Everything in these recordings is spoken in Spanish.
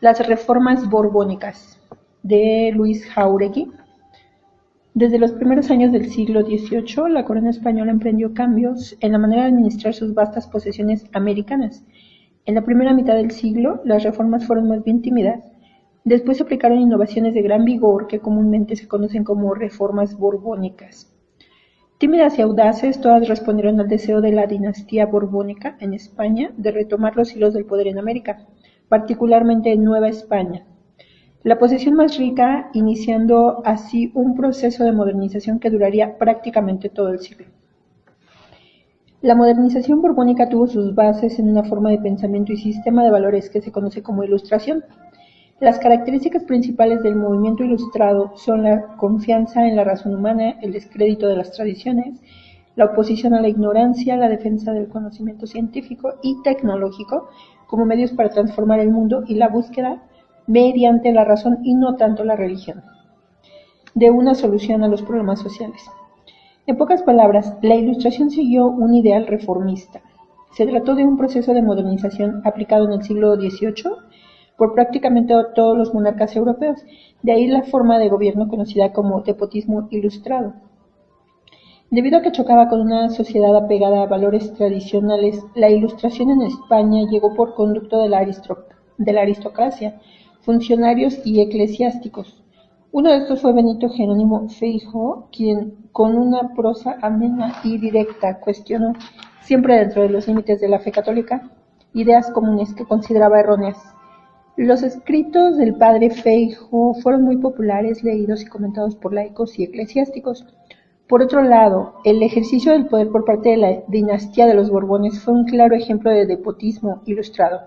Las reformas borbónicas de Luis Jauregui. Desde los primeros años del siglo XVIII, la corona española emprendió cambios en la manera de administrar sus vastas posesiones americanas. En la primera mitad del siglo, las reformas fueron más bien tímidas. Después se aplicaron innovaciones de gran vigor que comúnmente se conocen como reformas borbónicas. Tímidas y audaces, todas respondieron al deseo de la dinastía borbónica en España de retomar los hilos del poder en América particularmente en Nueva España, la posesión más rica, iniciando así un proceso de modernización que duraría prácticamente todo el siglo. La modernización borbónica tuvo sus bases en una forma de pensamiento y sistema de valores que se conoce como ilustración. Las características principales del movimiento ilustrado son la confianza en la razón humana, el descrédito de las tradiciones, la oposición a la ignorancia, la defensa del conocimiento científico y tecnológico, como medios para transformar el mundo y la búsqueda mediante la razón y no tanto la religión de una solución a los problemas sociales. En pocas palabras, la Ilustración siguió un ideal reformista. Se trató de un proceso de modernización aplicado en el siglo XVIII por prácticamente todos los monarcas europeos, de ahí la forma de gobierno conocida como despotismo ilustrado. Debido a que chocaba con una sociedad apegada a valores tradicionales, la Ilustración en España llegó por conducto de la, aristocracia, funcionarios y eclesiásticos. Uno de estos fue Benito Jerónimo Feijóo, quien con una prosa amena y directa cuestionó, siempre dentro de los límites de la fe católica, ideas comunes que consideraba erróneas. Los escritos del padre Feijóo fueron muy populares, leídos y comentados por laicos y eclesiásticos. Por otro lado, el ejercicio del poder por parte de la dinastía de los Borbones fue un claro ejemplo de despotismo ilustrado.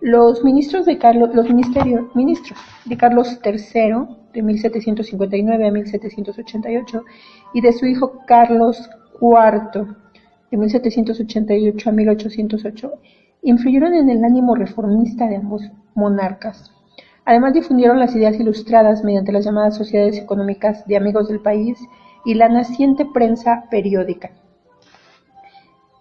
Los ministros de Carlos, los ministerios, ministros de Carlos III, de 1759 a 1788, y de su hijo Carlos IV, de 1788 a 1808, influyeron en el ánimo reformista de ambos monarcas. Además difundieron las ideas ilustradas mediante las llamadas sociedades económicas de amigos del país y la naciente prensa periódica.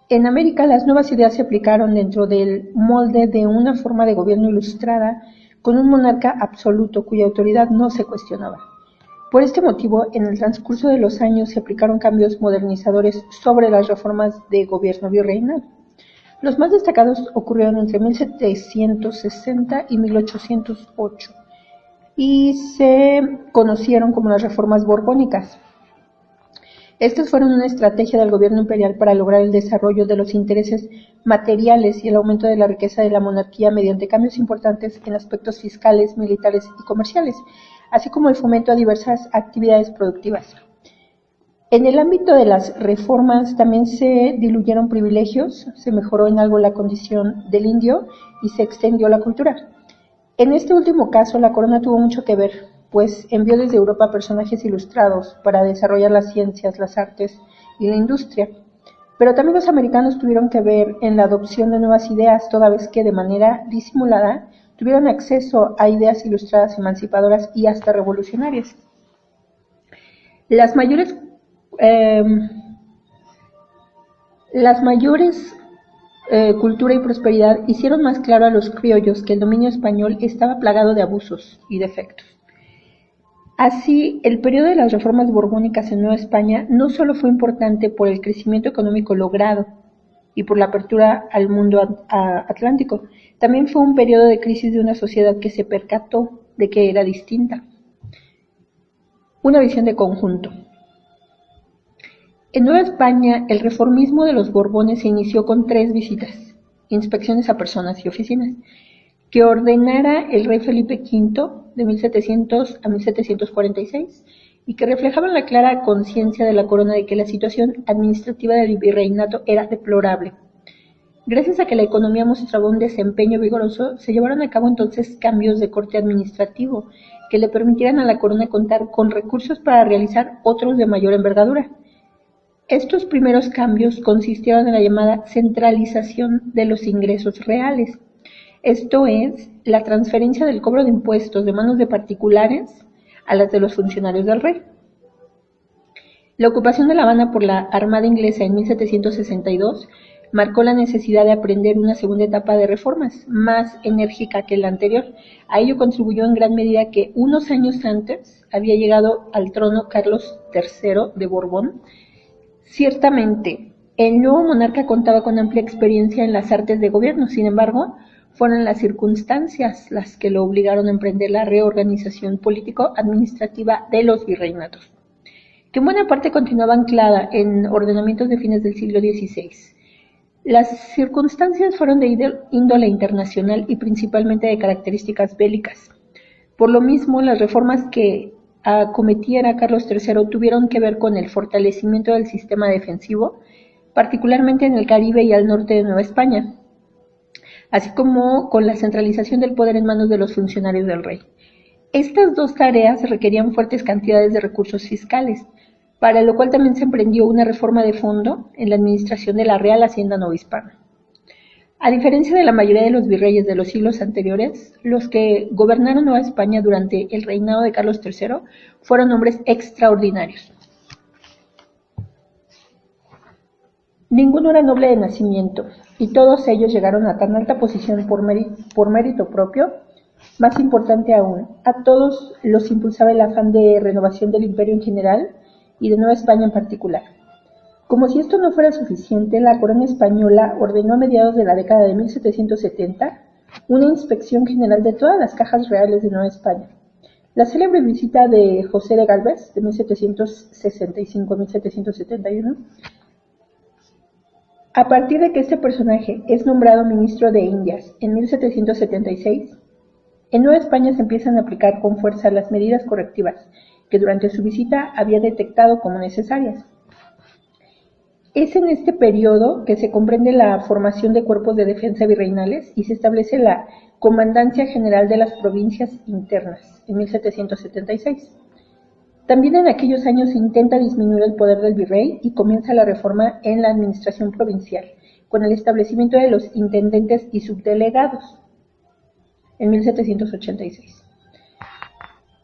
En América las nuevas ideas se aplicaron dentro del molde de una forma de gobierno ilustrada con un monarca absoluto cuya autoridad no se cuestionaba. Por este motivo, en el transcurso de los años se aplicaron cambios modernizadores sobre las reformas de gobierno virreinal. Los más destacados ocurrieron entre 1760 y 1808 y se conocieron como las reformas borbónicas. Estas fueron una estrategia del gobierno imperial para lograr el desarrollo de los intereses materiales y el aumento de la riqueza de la monarquía mediante cambios importantes en aspectos fiscales, militares y comerciales, así como el fomento a diversas actividades productivas. En el ámbito de las reformas también se diluyeron privilegios, se mejoró en algo la condición del indio y se extendió la cultura. En este último caso, la corona tuvo mucho que ver, pues envió desde Europa personajes ilustrados para desarrollar las ciencias, las artes y la industria. Pero también los americanos tuvieron que ver en la adopción de nuevas ideas, toda vez que de manera disimulada tuvieron acceso a ideas ilustradas emancipadoras y hasta revolucionarias. Las mayores, em, las mayores eh, cultura y prosperidad hicieron más claro a los criollos que el dominio español estaba plagado de abusos y defectos. Así, el periodo de las reformas borbónicas en Nueva España no solo fue importante por el crecimiento económico logrado y por la apertura al mundo atlántico, también fue un periodo de crisis de una sociedad que se percató de que era distinta. Una visión de conjunto. En Nueva España, el reformismo de los Borbones se inició con tres visitas, inspecciones a personas y oficinas, que ordenara el rey Felipe V de 1700 a 1746 y que reflejaban la clara conciencia de la corona de que la situación administrativa del virreinato era deplorable. Gracias a que la economía mostraba un desempeño vigoroso, se llevaron a cabo entonces cambios de corte administrativo que le permitieran a la corona contar con recursos para realizar otros de mayor envergadura. Estos primeros cambios consistieron en la llamada centralización de los ingresos reales, esto es, la transferencia del cobro de impuestos de manos de particulares a las de los funcionarios del rey. La ocupación de La Habana por la Armada inglesa en 1762 marcó la necesidad de aprender una segunda etapa de reformas, más enérgica que la anterior. A ello contribuyó en gran medida que unos años antes había llegado al trono Carlos III de Borbón. Ciertamente, el nuevo monarca contaba con amplia experiencia en las artes de gobierno, sin embargo, fueron las circunstancias las que lo obligaron a emprender la reorganización político-administrativa de los virreinatos, que en buena parte continuaba anclada en ordenamientos de fines del siglo XVI. Las circunstancias fueron de índole internacional y principalmente de características bélicas. Por lo mismo, las reformas que acometiera Carlos III tuvieron que ver con el fortalecimiento del sistema defensivo, particularmente en el Caribe y al norte de Nueva España, así como con la centralización del poder en manos de los funcionarios del rey. Estas dos tareas requerían fuertes cantidades de recursos fiscales, para lo cual también se emprendió una reforma de fondo en la administración de la Real Hacienda Novohispana. A diferencia de la mayoría de los virreyes de los siglos anteriores, los que gobernaron Nueva España durante el reinado de Carlos III fueron hombres extraordinarios. Ninguno era noble de nacimiento, y todos ellos llegaron a tan alta posición por, mérito propio, más importante aún, a todos los impulsaba el afán de renovación del imperio en general y de Nueva España en particular. Como si esto no fuera suficiente, la corona española ordenó a mediados de la década de 1770 una inspección general de todas las cajas reales de Nueva España. La célebre visita de José de Galvez, de 1765 a 1771, a partir de que este personaje es nombrado ministro de Indias en 1776, en Nueva España se empiezan a aplicar con fuerza las medidas correctivas que durante su visita había detectado como necesarias. Es en este periodo que se comprende la formación de cuerpos de defensa virreinales y se establece la Comandancia General de las Provincias Internas en 1776. También en aquellos años intenta disminuir el poder del virrey y comienza la reforma en la administración provincial, con el establecimiento de los intendentes y subdelegados en 1786.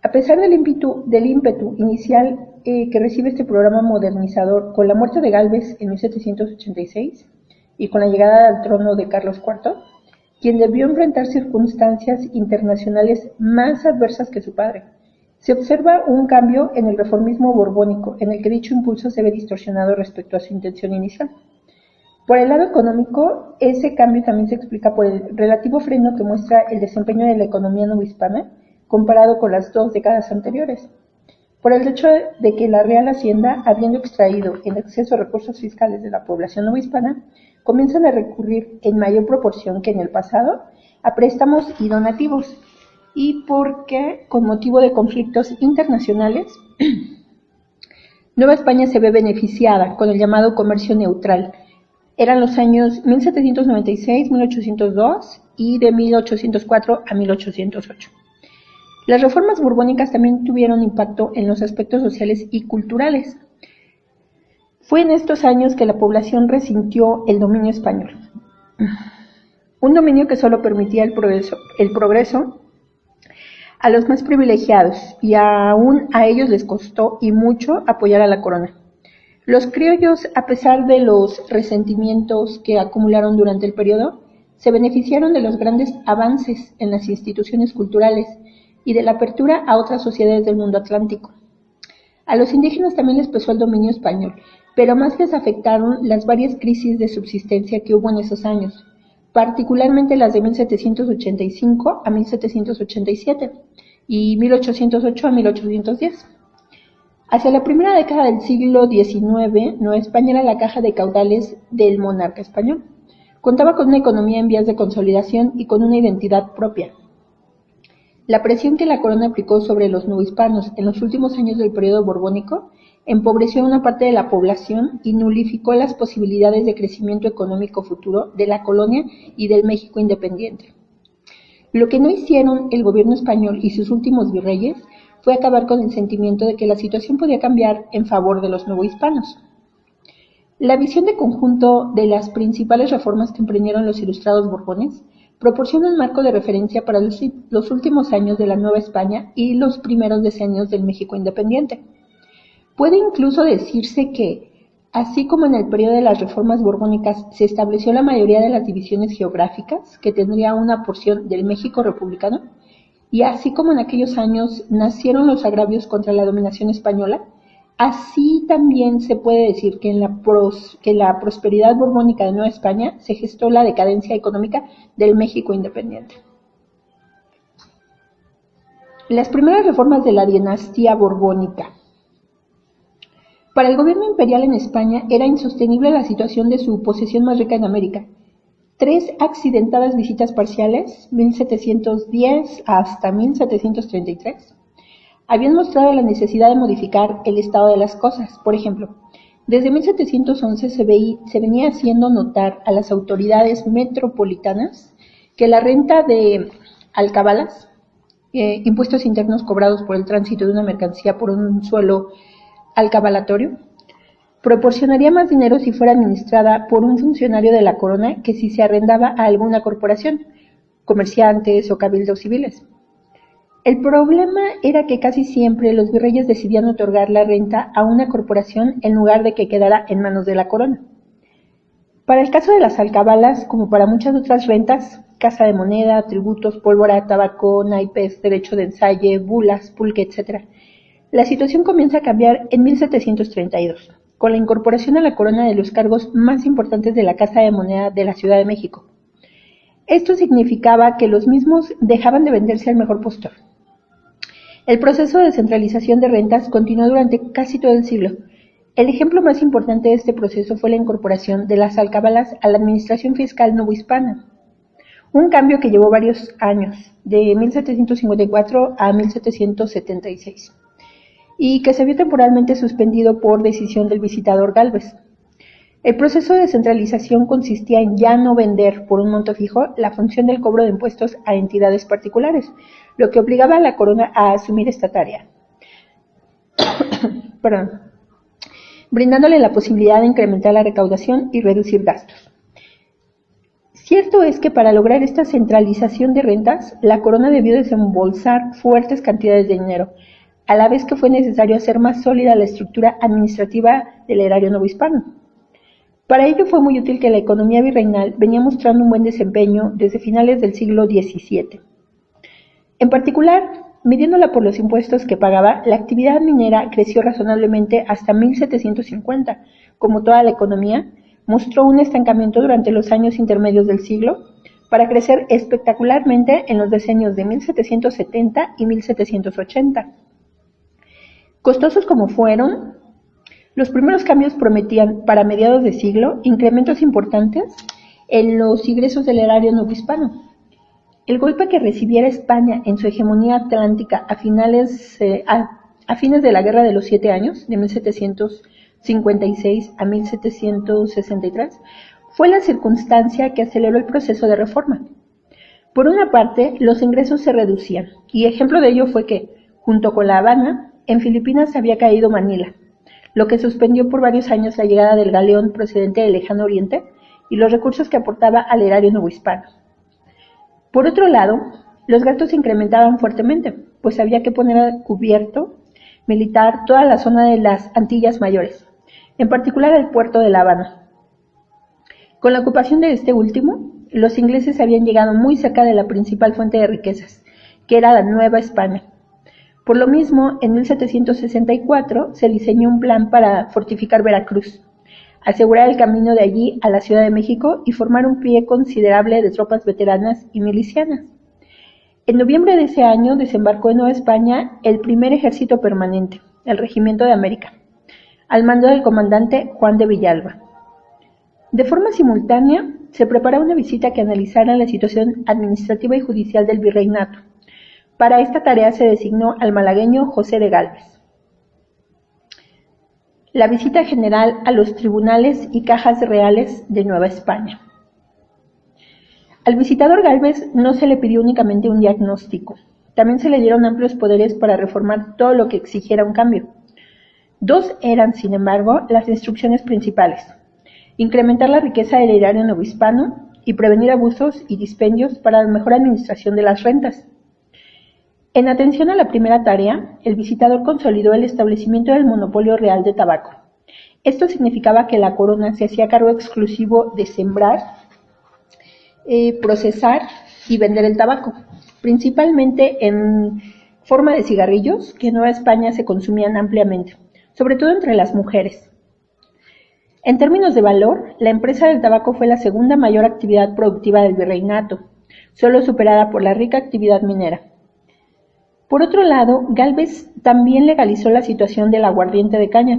A pesar del ímpetu, del ímpetu inicial eh, que recibe este programa modernizador con la muerte de Galvez en 1786 y con la llegada al trono de Carlos IV, quien debió enfrentar circunstancias internacionales más adversas que su padre, se observa un cambio en el reformismo borbónico, en el que dicho impulso se ve distorsionado respecto a su intención inicial. Por el lado económico, ese cambio también se explica por el relativo freno que muestra el desempeño de la economía novohispana comparado con las dos décadas anteriores. Por el hecho de que la Real Hacienda, habiendo extraído en exceso recursos fiscales de la población novohispana, comienzan a recurrir en mayor proporción que en el pasado a préstamos y donativos, y porque, con motivo de conflictos internacionales, Nueva España se ve beneficiada con el llamado comercio neutral. Eran los años 1796-1802 y de 1804 a 1808. Las reformas borbónicas también tuvieron impacto en los aspectos sociales y culturales. Fue en estos años que la población resintió el dominio español. Un dominio que solo permitía el progreso, el progreso a los más privilegiados, y aún a ellos les costó y mucho apoyar a la corona. Los criollos, a pesar de los resentimientos que acumularon durante el periodo, se beneficiaron de los grandes avances en las instituciones culturales y de la apertura a otras sociedades del mundo atlántico. A los indígenas también les pesó el dominio español, pero más les afectaron las varias crisis de subsistencia que hubo en esos años, particularmente las de 1785 a 1787 y 1808 a 1810. Hacia la primera década del siglo XIX, Nueva España era la caja de caudales del monarca español. Contaba con una economía en vías de consolidación y con una identidad propia. La presión que la corona aplicó sobre los hispanos en los últimos años del periodo borbónico empobreció a una parte de la población y nulificó las posibilidades de crecimiento económico futuro de la colonia y del México independiente. Lo que no hicieron el gobierno español y sus últimos virreyes fue acabar con el sentimiento de que la situación podía cambiar en favor de los novohispanos. La visión de conjunto de las principales reformas que emprendieron los ilustrados borbones proporciona un marco de referencia para los, los últimos años de la Nueva España y los primeros decenios del México independiente. Puede incluso decirse que Así como en el periodo de las reformas borbónicas se estableció la mayoría de las divisiones geográficas que tendría una porción del México republicano, y así como en aquellos años nacieron los agravios contra la dominación española, así también se puede decir que en la, que la prosperidad borbónica de Nueva España se gestó la decadencia económica del México independiente. Las primeras reformas de la dinastía borbónica para el gobierno imperial en España era insostenible la situación de su posesión más rica en América. Tres accidentadas visitas parciales, 1710 hasta 1733, habían mostrado la necesidad de modificar el estado de las cosas. Por ejemplo, desde 1711 se, se venía haciendo notar a las autoridades metropolitanas que la renta de alcabalas, eh, impuestos internos cobrados por el tránsito de una mercancía por un suelo al cabalatorio, proporcionaría más dinero si fuera administrada por un funcionario de la corona que si se arrendaba a alguna corporación, comerciantes o cabildos civiles. El problema era que casi siempre los virreyes decidían otorgar la renta a una corporación en lugar de que quedara en manos de la corona. Para el caso de las alcabalas, como para muchas otras rentas, casa de moneda, tributos, pólvora, tabaco, naipes, derecho de ensayo, bulas, pulque, etc., la situación comienza a cambiar en 1732, con la incorporación a la corona de los cargos más importantes de la Casa de Moneda de la Ciudad de México. Esto significaba que los mismos dejaban de venderse al mejor postor. El proceso de centralización de rentas continuó durante casi todo el siglo. El ejemplo más importante de este proceso fue la incorporación de las alcabalas a la administración fiscal novohispana, un cambio que llevó varios años, de 1754 a 1776 y que se vio temporalmente suspendido por decisión del visitador Galvez. El proceso de centralización consistía en ya no vender por un monto fijo la función del cobro de impuestos a entidades particulares, lo que obligaba a la corona a asumir esta tarea. Perdón. Brindándole la posibilidad de incrementar la recaudación y reducir gastos. Cierto es que para lograr esta centralización de rentas, la corona debió desembolsar fuertes cantidades de dinero, a la vez que fue necesario hacer más sólida la estructura administrativa del erario novohispano. Para ello fue muy útil que la economía virreinal venía mostrando un buen desempeño desde finales del siglo XVII. En particular, midiéndola por los impuestos que pagaba, la actividad minera creció razonablemente hasta 1750. Como toda la economía, mostró un estancamiento durante los años intermedios del siglo, para crecer espectacularmente en los decenios de 1770 y 1780. Costosos como fueron, los primeros cambios prometían, para mediados de siglo, incrementos importantes en los ingresos del erario novohispano. El golpe que recibiera España en su hegemonía atlántica a, finales, eh, a, fines de la Guerra de los Siete Años, de 1756 a 1763, fue la circunstancia que aceleró el proceso de reforma. Por una parte, los ingresos se reducían, y ejemplo de ello fue que, junto con La Habana, en Filipinas había caído Manila, lo que suspendió por varios años la llegada del galeón procedente del lejano oriente y los recursos que aportaba al erario novohispano. Por otro lado, los gastos se incrementaban fuertemente, pues había que poner a cubierto militar toda la zona de las Antillas Mayores, en particular el puerto de La Habana. Con la ocupación de este último, los ingleses habían llegado muy cerca de la principal fuente de riquezas, que era la Nueva España, por lo mismo, en 1764 se diseñó un plan para fortificar Veracruz, asegurar el camino de allí a la Ciudad de México y formar un pie considerable de tropas veteranas y milicianas. En noviembre de ese año desembarcó en Nueva España el primer ejército permanente, el Regimiento de América, al mando del comandante Juan de Villalba. De forma simultánea, se preparó una visita que analizara la situación administrativa y judicial del virreinato, para esta tarea se designó al malagueño José de Gálvez. La visita general a los tribunales y cajas reales de Nueva España. Al visitador Gálvez no se le pidió únicamente un diagnóstico, también se le dieron amplios poderes para reformar todo lo que exigiera un cambio. Dos eran, sin embargo, las instrucciones principales. Incrementar la riqueza del erario novohispano y prevenir abusos y dispendios para la mejor administración de las rentas. En atención a la primera tarea, el visitador consolidó el establecimiento del monopolio real de tabaco, Esto significaba que la corona se hacía cargo exclusivo de sembrar, eh, procesar y vender el tabaco, principalmente en forma de cigarrillos que en Nueva España se consumían ampliamente, sobre todo entre las mujeres. En términos de valor, la empresa del tabaco fue la segunda mayor actividad productiva del virreinato, solo superada por la rica actividad minera. Por otro lado, Galvez también legalizó la situación del aguardiente de caña,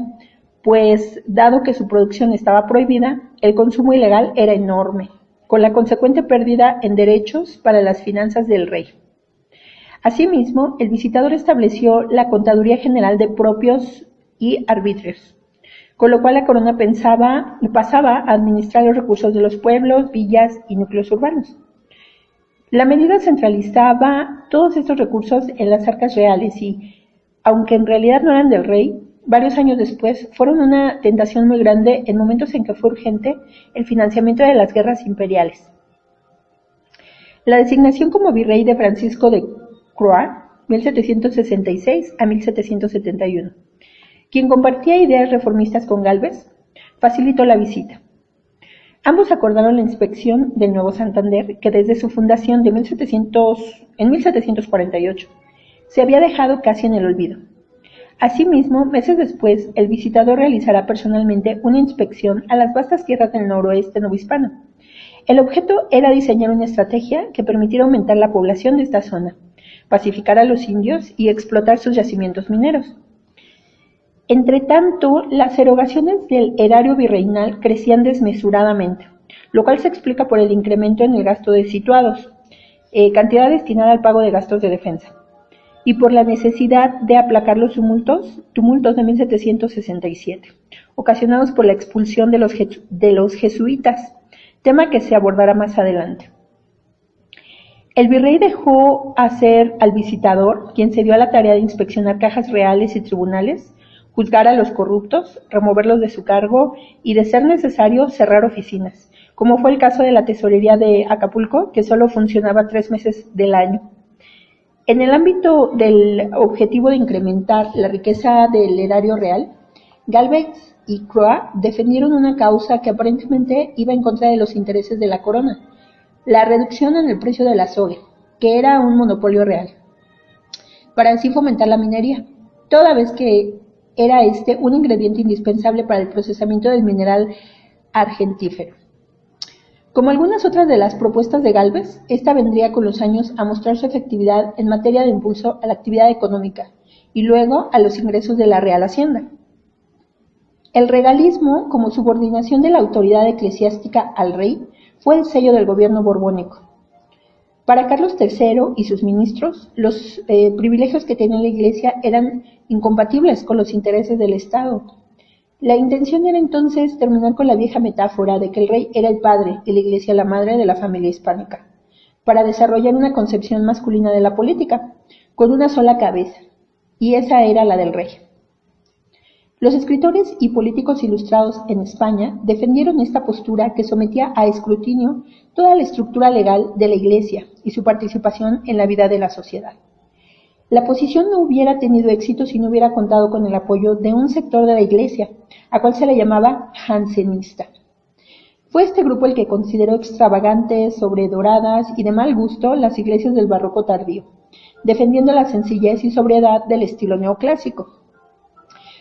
pues dado que su producción estaba prohibida, el consumo ilegal era enorme, con la consecuente pérdida en derechos para las finanzas del rey. Asimismo, el visitador estableció la Contaduría General de Propios y Arbitrios, con lo cual la corona pensaba, pasaba a administrar los recursos de los pueblos, villas y núcleos urbanos. La medida centralizaba todos estos recursos en las arcas reales y, aunque en realidad no eran del rey, varios años después fueron una tentación muy grande en momentos en que fue urgente el financiamiento de las guerras imperiales. La designación como virrey de Francisco de Croix, 1766 a 1771, quien compartía ideas reformistas con Galvez, facilitó la visita. Ambos acordaron la inspección del Nuevo Santander, que desde su fundación de en 1748 se había dejado casi en el olvido. Asimismo, meses después, el visitador realizará personalmente una inspección a las vastas tierras del noroeste novohispano. El objeto era diseñar una estrategia que permitiera aumentar la población de esta zona, pacificar a los indios y explotar sus yacimientos mineros. Entre tanto, las erogaciones del erario virreinal crecían desmesuradamente, lo cual se explica por el incremento en el gasto de situados, eh, cantidad destinada al pago de gastos de defensa, y por la necesidad de aplacar los tumultos, tumultos de 1767, ocasionados por la expulsión de los, de los jesuitas, tema que se abordará más adelante. El virrey dejó hacer al visitador, quien se dio a la tarea de inspeccionar cajas reales y tribunales, juzgar a los corruptos, removerlos de su cargo y, de ser necesario, cerrar oficinas, como fue el caso de la tesorería de Acapulco, que solo funcionaba tres meses del año. En el ámbito del objetivo de incrementar la riqueza del erario real, Galvez y Croix defendieron una causa que aparentemente iba en contra de los intereses de la corona, la reducción en el precio de la soga, que era un monopolio real, para así fomentar la minería, toda vez que era este un ingrediente indispensable para el procesamiento del mineral argentífero. Como algunas otras de las propuestas de Galvez, esta vendría con los años a mostrar su efectividad en materia de impulso a la actividad económica y luego a los ingresos de la Real Hacienda. El regalismo, como subordinación de la autoridad eclesiástica al rey, fue el sello del gobierno borbónico. Para Carlos III y sus ministros, los eh, privilegios que tenía la Iglesia eran incompatibles con los intereses del Estado. La intención era entonces terminar con la vieja metáfora de que el rey era el padre y la Iglesia la madre de la familia hispánica, para desarrollar una concepción masculina de la política, con una sola cabeza, y esa era la del rey. Los escritores y políticos ilustrados en España defendieron esta postura que sometía a escrutinio toda la estructura legal de la Iglesia y su participación en la vida de la sociedad. La posición no hubiera tenido éxito si no hubiera contado con el apoyo de un sector de la Iglesia, a cual se le llamaba jansenista. Fue este grupo el que consideró extravagantes, sobredoradas y de mal gusto las iglesias del barroco tardío, defendiendo la sencillez y sobriedad del estilo neoclásico.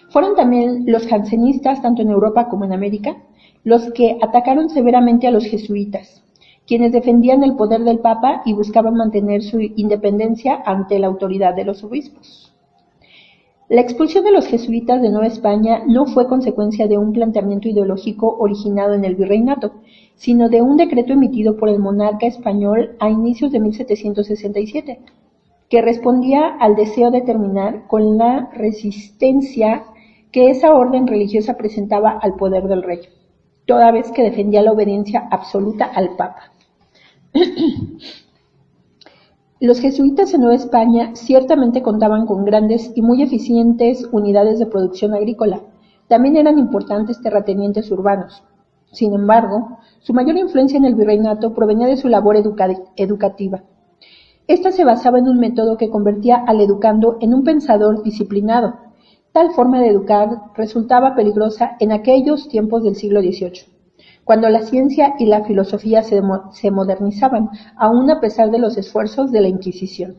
Fueron también los jansenistas, tanto en Europa como en América, los que atacaron severamente a los jesuitas, quienes defendían el poder del Papa y buscaban mantener su independencia ante la autoridad de los obispos. La expulsión de los jesuitas de Nueva España no fue consecuencia de un planteamiento ideológico originado en el virreinato, sino de un decreto emitido por el monarca español a inicios de 1767, que respondía al deseo de terminar con la resistencia que esa orden religiosa presentaba al poder del rey, toda vez que defendía la obediencia absoluta al Papa. Los jesuitas en Nueva España ciertamente contaban con grandes y muy eficientes unidades de producción agrícola. También eran importantes terratenientes urbanos. Sin embargo, su mayor influencia en el virreinato provenía de su labor educativa. Esta se basaba en un método que convertía al educando en un pensador disciplinado, Tal forma de educar resultaba peligrosa en aquellos tiempos del siglo XVIII, cuando la ciencia y la filosofía se, modernizaban, aún a pesar de los esfuerzos de la Inquisición.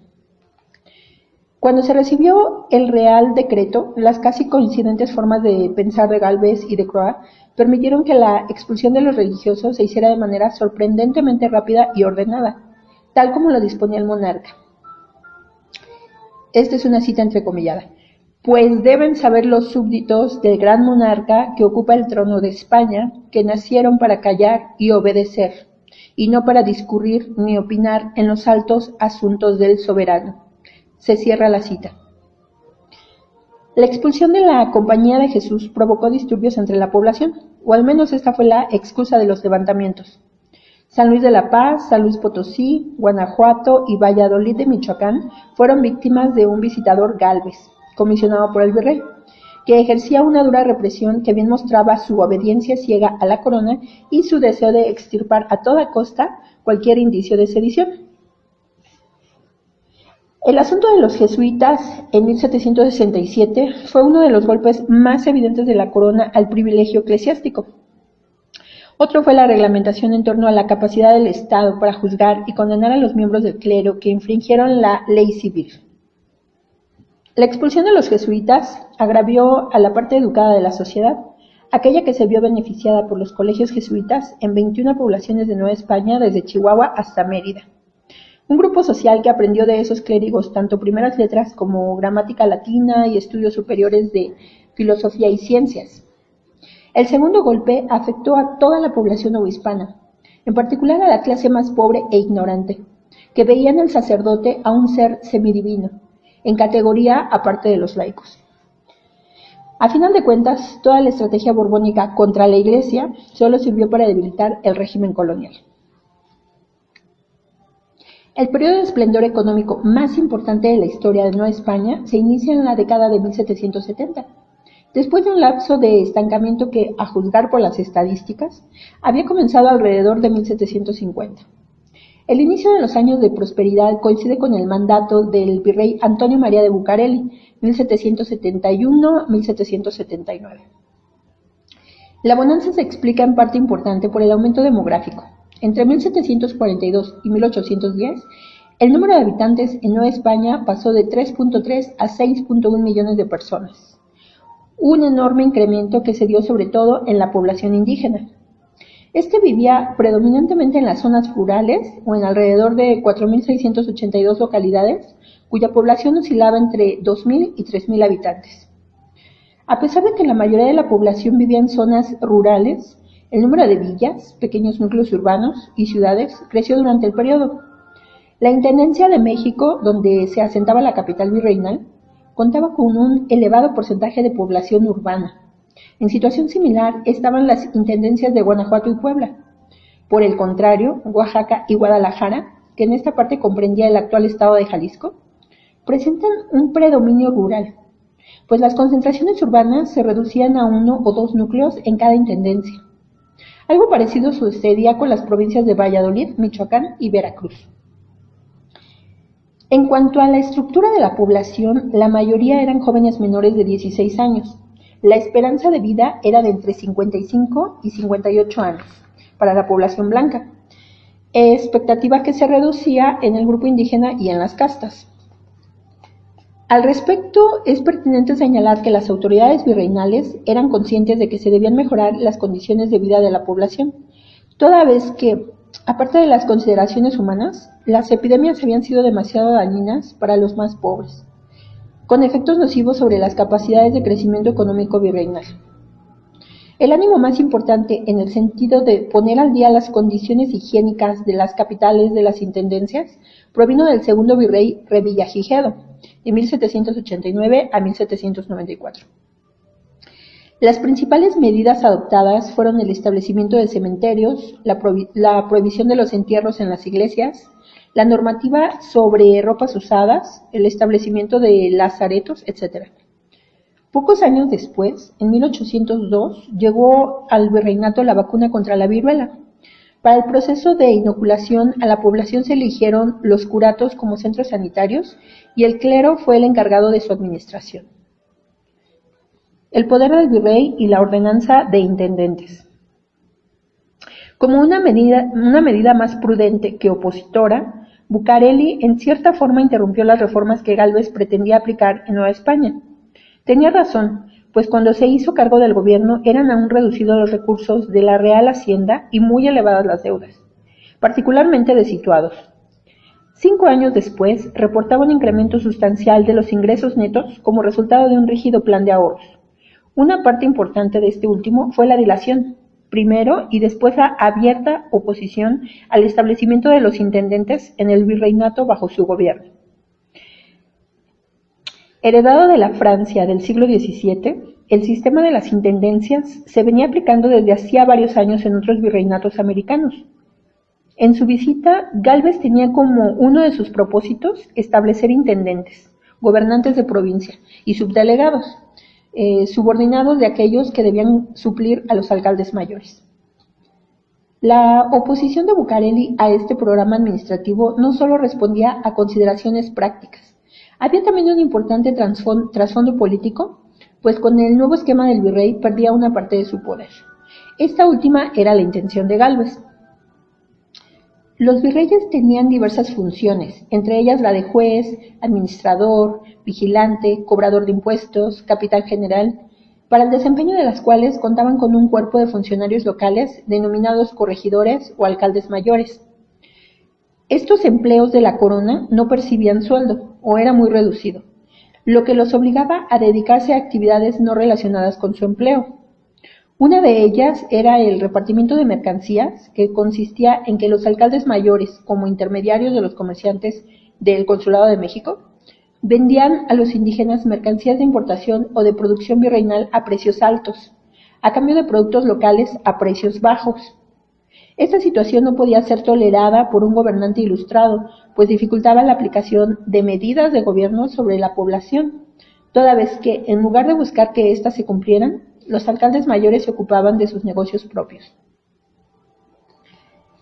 Cuando se recibió el Real Decreto, las casi coincidentes formas de pensar de Galvez y de Croix permitieron que la expulsión de los religiosos se hiciera de manera sorprendentemente rápida y ordenada, tal como lo disponía el monarca. Esta es una cita entrecomillada. Pues deben saber los súbditos del gran monarca que ocupa el trono de España, que nacieron para callar y obedecer, y no para discurrir ni opinar en los altos asuntos del soberano se cierra la cita. La expulsión de la Compañía de Jesús provocó disturbios entre la población, o al menos esta fue la excusa de los levantamientos. San Luis de la Paz, San Luis Potosí, Guanajuato y Valladolid de Michoacán fueron víctimas de un visitador Galvez, comisionado por el virrey, que ejercía una dura represión que bien mostraba su obediencia ciega a la corona y su deseo de extirpar a toda costa cualquier indicio de sedición. El asunto de los jesuitas en 1767 fue uno de los golpes más evidentes de la corona al privilegio eclesiástico. Otro fue la reglamentación en torno a la capacidad del Estado para juzgar y condenar a los miembros del clero que infringieron la ley civil. La expulsión de los jesuitas agravió a la parte educada de la sociedad, aquella que se vio beneficiada por los colegios jesuitas en 21 poblaciones de Nueva España desde Chihuahua hasta Mérida un grupo social que aprendió de esos clérigos tanto primeras letras como gramática latina y estudios superiores de filosofía y ciencias. El segundo golpe afectó a toda la población obispana, en particular a la clase más pobre e ignorante, que veía en el sacerdote a un ser semidivino, en categoría aparte de los laicos. A final de cuentas, toda la estrategia borbónica contra la Iglesia solo sirvió para debilitar el régimen colonial. El periodo de esplendor económico más importante de la historia de Nueva España se inicia en la década de 1770, después de un lapso de estancamiento que, a juzgar por las estadísticas, había comenzado alrededor de 1750. El inicio de los años de prosperidad coincide con el mandato del virrey Antonio María de Bucareli, 1771-1779. La bonanza se explica en parte importante por el aumento demográfico, entre 1742 y 1810, el número de habitantes en Nueva España pasó de 3.3 a 6.1 millones de personas, un enorme incremento que se dio sobre todo en la población indígena. Este vivía predominantemente en las zonas rurales o en alrededor de 4.682 localidades, cuya población oscilaba entre 2.000 y 3.000 habitantes. A pesar de que la mayoría de la población vivía en zonas rurales, el número de villas, pequeños núcleos urbanos y ciudades creció durante el periodo. La Intendencia de México, donde se asentaba la capital virreinal, contaba con un elevado porcentaje de población urbana. En situación similar estaban las intendencias de Guanajuato y Puebla. Por el contrario, Oaxaca y Guadalajara, que en esta parte comprendía el actual estado de Jalisco, presentan un predominio rural, pues las concentraciones urbanas se reducían a uno o dos núcleos en cada intendencia. Algo parecido sucedía con las provincias de Valladolid, Michoacán y Veracruz. En cuanto a la estructura de la población, la mayoría eran jóvenes menores de 16 años. La esperanza de vida era de entre 55 y 58 años para la población blanca, expectativa que se reducía en el grupo indígena y en las castas. Al respecto, es pertinente señalar que las autoridades virreinales eran conscientes de que se debían mejorar las condiciones de vida de la población, toda vez que, aparte de las consideraciones humanas, las epidemias habían sido demasiado dañinas para los más pobres, con efectos nocivos sobre las capacidades de crecimiento económico virreinal. El ánimo más importante en el sentido de poner al día las condiciones higiénicas de las capitales de las intendencias provino del segundo virrey Revillagigedo, de 1789 a 1794. Las principales medidas adoptadas fueron el establecimiento de cementerios, la, prohibición de los entierros en las iglesias, la normativa sobre ropas usadas, el establecimiento de lazaretos, etc. Pocos años después, en 1802, llegó al virreinato la vacuna contra la viruela, para el proceso de inoculación a la población se eligieron los curatos como centros sanitarios y el clero fue el encargado de su administración. el poder del virrey y la ordenanza de intendentes. Como una medida, una medida más prudente que opositora, Bucareli en cierta forma interrumpió las reformas que Galvez pretendía aplicar en Nueva España. Tenía razón, pues cuando se hizo cargo del gobierno eran aún reducidos los recursos de la Real Hacienda y muy elevadas las deudas, particularmente de situados. Cinco años después, reportaba un incremento sustancial de los ingresos netos como resultado de un rígido plan de ahorros. Una parte importante de este último fue la dilación, primero y después la abierta oposición al establecimiento de los intendentes en el virreinato bajo su gobierno. Heredado de la Francia del siglo XVII, el sistema de las intendencias se venía aplicando desde hacía varios años en otros virreinatos americanos. En su visita, Galvez tenía como uno de sus propósitos establecer intendentes, gobernantes de provincia y subdelegados, eh, subordinados de aquellos que debían suplir a los alcaldes mayores. La oposición de Bucareli a este programa administrativo no solo respondía a consideraciones prácticas, había también un importante trasfondo político, pues con el nuevo esquema del virrey perdía una parte de su poder. Esta última era la intención de Galvez. Los virreyes tenían diversas funciones, entre ellas la de juez, administrador, vigilante, cobrador de impuestos, capitán general, para el desempeño de las cuales contaban con un cuerpo de funcionarios locales denominados corregidores o alcaldes mayores. Estos empleos de la corona no percibían sueldo o era muy reducido, lo que los obligaba a dedicarse a actividades no relacionadas con su empleo. Una de ellas era el repartimiento de mercancías, que consistía en que los alcaldes mayores, como intermediarios de los comerciantes del Consulado de México, vendían a los indígenas mercancías de importación o de producción virreinal a precios altos, a cambio de productos locales a precios bajos. Esta situación no podía ser tolerada por un gobernante ilustrado, pues dificultaba la aplicación de medidas de gobierno sobre la población, toda vez que, en lugar de buscar que éstas se cumplieran, los alcaldes mayores se ocupaban de sus negocios propios.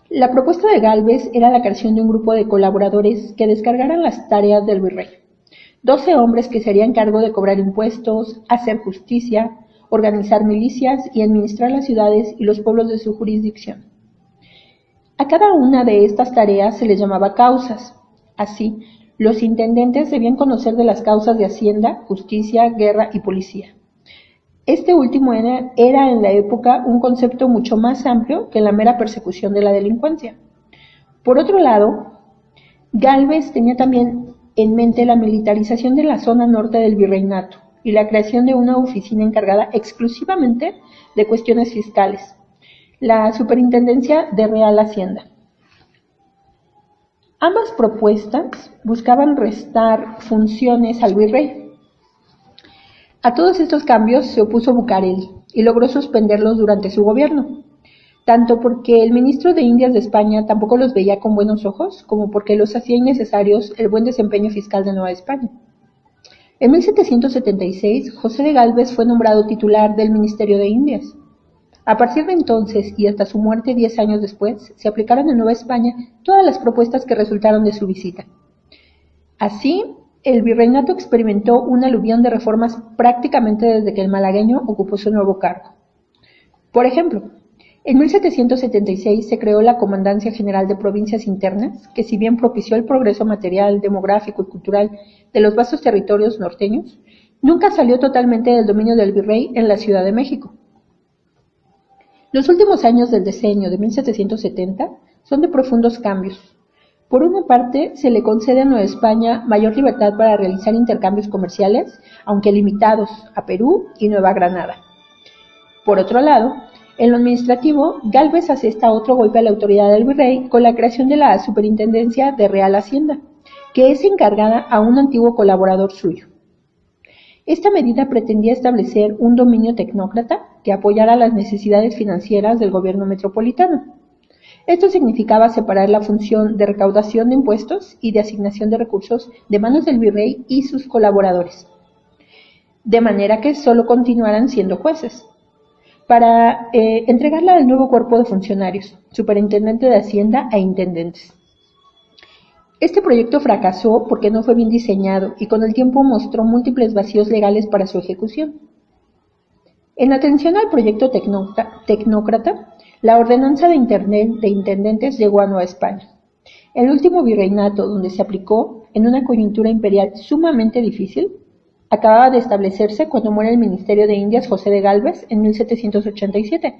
La propuesta de Galvez era la creación de un grupo de colaboradores que descargaran las tareas del virrey. Doce hombres que se harían cargo de cobrar impuestos, hacer justicia, organizar milicias y administrar las ciudades y los pueblos de su jurisdicción. A cada una de estas tareas se les llamaba causas. Así, los intendentes debían conocer de las causas de Hacienda, Justicia, Guerra y Policía. Este último era, en la época un concepto mucho más amplio que la mera persecución de la delincuencia. Por otro lado, Galvez tenía también en mente la militarización de la zona norte del virreinato y la creación de una oficina encargada exclusivamente de cuestiones fiscales, la Superintendencia de Real Hacienda. Ambas propuestas buscaban restar funciones al virrey. A todos estos cambios se opuso Bucareli y logró suspenderlos durante su gobierno, tanto porque el ministro de Indias de España tampoco los veía con buenos ojos, como porque los hacía innecesarios el buen desempeño fiscal de Nueva España. En 1776, José de Galvez fue nombrado titular del Ministerio de Indias a partir de entonces y hasta su muerte diez años después, se aplicaron en Nueva España todas las propuestas que resultaron de su visita. Así, el virreinato experimentó un aluvión de reformas prácticamente desde que el malagueño ocupó su nuevo cargo. Por ejemplo, en 1776 se creó la Comandancia General de Provincias Internas, que si bien propició el progreso material, demográfico y cultural de los vastos territorios norteños, nunca salió totalmente del dominio del virrey en la Ciudad de México. Los últimos años del diseño de 1770 son de profundos cambios. Por una parte, se le concede a Nueva España mayor libertad para realizar intercambios comerciales, aunque limitados, a Perú y Nueva Granada. Por otro lado, en lo administrativo, Galvez asesta otro golpe a la autoridad del virrey con la creación de la Superintendencia de Real Hacienda, que es encargada a un antiguo colaborador suyo. Esta medida pretendía establecer un dominio tecnócrata que apoyara las necesidades financieras del gobierno metropolitano. Esto significaba separar la función de recaudación de impuestos y de asignación de recursos de manos del virrey y sus colaboradores, de manera que solo continuaran siendo jueces, para eh, entregarla al nuevo cuerpo de funcionarios, superintendente de Hacienda e intendentes. Este proyecto fracasó porque no fue bien diseñado y con el tiempo mostró múltiples vacíos legales para su ejecución. En atención al proyecto tecnócrata, la ordenanza de, de intendentes llegó a Nueva España. El último virreinato donde se aplicó, en una coyuntura imperial sumamente difícil, acababa de establecerse cuando muere el Ministerio de Indias José de Galvez en 1787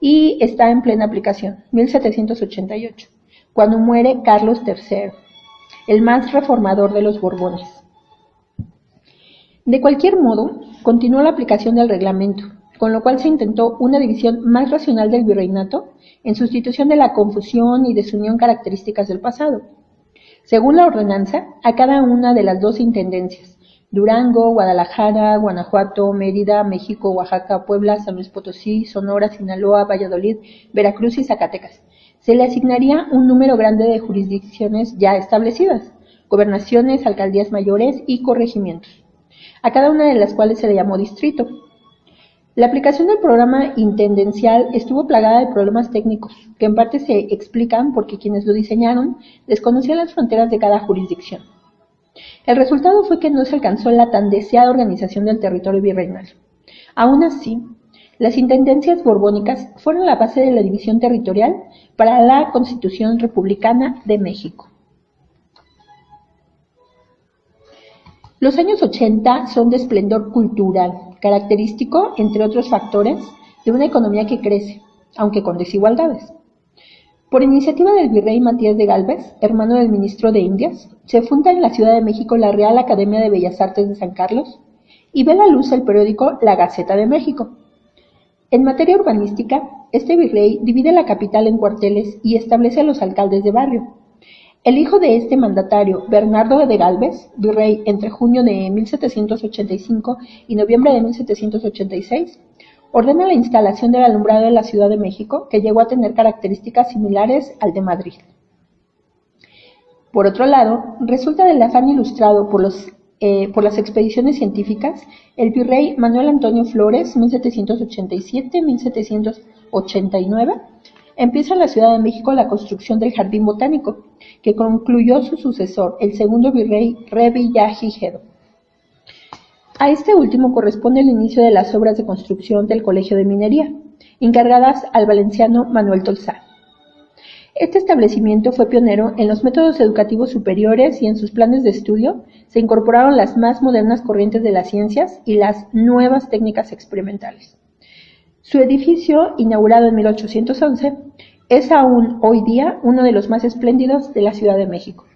y está en plena aplicación, 1788, cuando muere Carlos III, el más reformador de los Borbones. De cualquier modo, continuó la aplicación del reglamento, con lo cual se intentó una división más racional del virreinato en sustitución de la confusión y desunión características del pasado. Según la ordenanza, a cada una de las dos intendencias, Durango, Guadalajara, Guanajuato, Mérida, México, Oaxaca, Puebla, San Luis Potosí, Sonora, Sinaloa, Valladolid, Veracruz y Zacatecas, se le asignaría un número grande de jurisdicciones ya establecidas, gobernaciones, alcaldías mayores y corregimientos, a cada una de las cuales se le llamó distrito, la aplicación del programa intendencial estuvo plagada de problemas técnicos, que en parte se explican porque quienes lo diseñaron desconocían las fronteras de cada jurisdicción. El resultado fue que no se alcanzó la tan deseada organización del territorio virreinal. Aún así, las intendencias borbónicas fueron la base de la división territorial para la Constitución Republicana de México. Los años 80 son de esplendor cultural, característico, entre otros factores, de una economía que crece, aunque con desigualdades. Por iniciativa del virrey Matías de Galvez, hermano del ministro de Indias, se funda en la Ciudad de México la Real Academia de Bellas Artes de San Carlos y ve la luz el periódico La Gaceta de México. En materia urbanística, este virrey divide la capital en cuarteles y establece a los alcaldes de barrio, el hijo de este mandatario, Bernardo de Galvez, virrey entre junio de 1785 y noviembre de 1786, ordena la instalación del alumbrado de la Ciudad de México, que llegó a tener características similares al de Madrid. Por otro lado, resulta del afán ilustrado por, eh, por las expediciones científicas el virrey Manuel Antonio Flores, 1787-1789, empieza en la Ciudad de México la construcción del Jardín Botánico, que concluyó su sucesor, el segundo virrey Revillagigedo. A este último corresponde el inicio de las obras de construcción del Colegio de Minería, encargadas al valenciano Manuel Tolzá. Este establecimiento fue pionero en los métodos educativos superiores y en sus planes de estudio se incorporaron las más modernas corrientes de las ciencias y las nuevas técnicas experimentales. Su edificio, inaugurado en 1811, es aún hoy día uno de los más espléndidos de la Ciudad de México.